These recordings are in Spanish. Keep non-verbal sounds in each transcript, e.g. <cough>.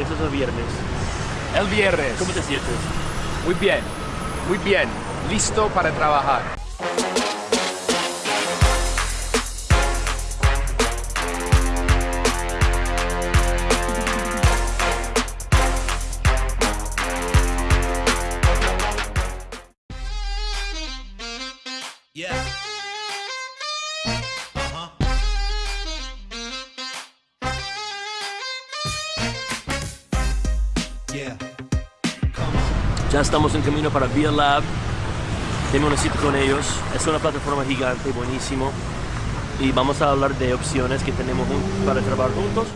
y eso es el viernes. El viernes. ¿Cómo te sientes? Muy bien, muy bien. Listo para trabajar. Yeah. Ya estamos en camino para Via Lab. Tengo una cita con ellos. Es una plataforma gigante, buenísimo. Y vamos a hablar de opciones que tenemos para trabajar juntos.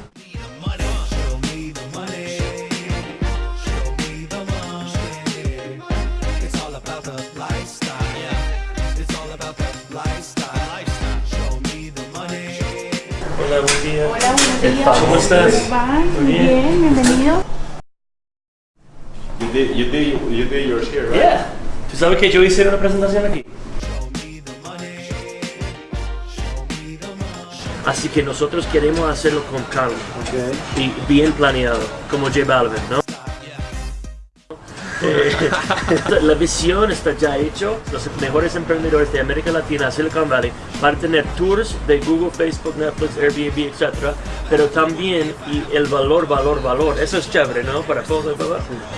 Hola, buen día. Hola, buenos días. ¿Cómo estás? Muy bien, bienvenido. You did, you did, you did yours here, right? Yeah. ¿Tú sabes que yo hice una presentación aquí? Así que nosotros queremos hacerlo con calma. Y bien planeado, como J Balvin, ¿no? Eh, <laughs> la visión está ya hecho. Los mejores emprendedores de América Latina, Silicon Valley, van a tener tours de Google, Facebook, Netflix, Airbnb, etc. Pero también y el valor, valor, valor. Eso es chévere, ¿no? Para todos.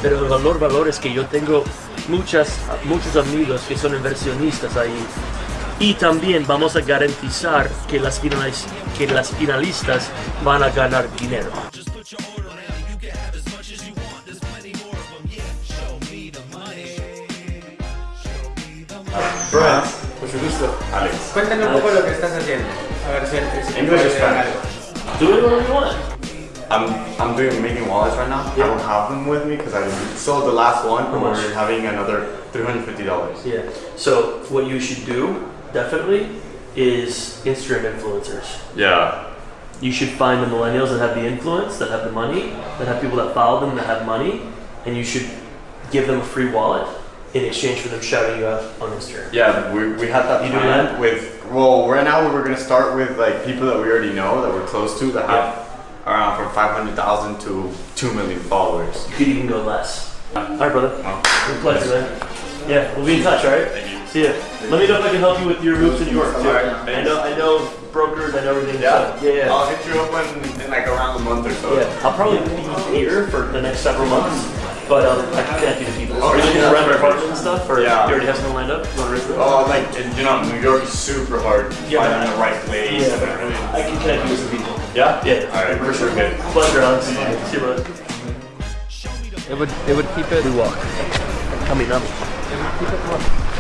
Pero el valor, valor es que yo tengo muchas, muchos amigos que son inversionistas ahí. Y también vamos a garantizar que las, que las finalistas van a ganar dinero. The money. Mucho gusto. Alex. Cuéntame un poco lo que estás haciendo. A ver si si English or Spanish? Do it whatever you want. I'm I'm doing making wallets right now. I don't have them with me because I sold the last one and we're having another three hundred fifty dollars. Yeah. So what you should do definitely is Instagram influencers. Yeah. You should find the millennials that have the influence, that have the money, that have people that follow them that have money, and you should give them a free wallet in exchange for them shouting you out on Instagram. Yeah, we, we had that You plan that? with well right now we're gonna start with like people that we already know that we're close to that have around from five hundred thousand to two million followers. You could even go less. All right, brother. Oh. Pleasure, man. Yeah, we'll be in touch, all right? Thank you. See ya. Let me know if I can help you with your moves in New York too. All right, I know, I know brokers, I know everything. Yeah. so- yeah, yeah. I'll hit you up in, in like around a month or so. Yeah, I'll probably be here for the next several months, but um, I can connect you to people. Oh, Are you looking yeah, to rent an perfect. and stuff, or Yeah. you already have something lined up? You want to rent it? Oh, like and, you know, New York is super hard. Yeah. Finding the right place. Yeah, and. I can connect you with some people. Yeah. Yeah. All right. For sure. Good. Pleasure, Alex. See you, brother. It would, it would keep it. We walk. Coming up. It would keep it more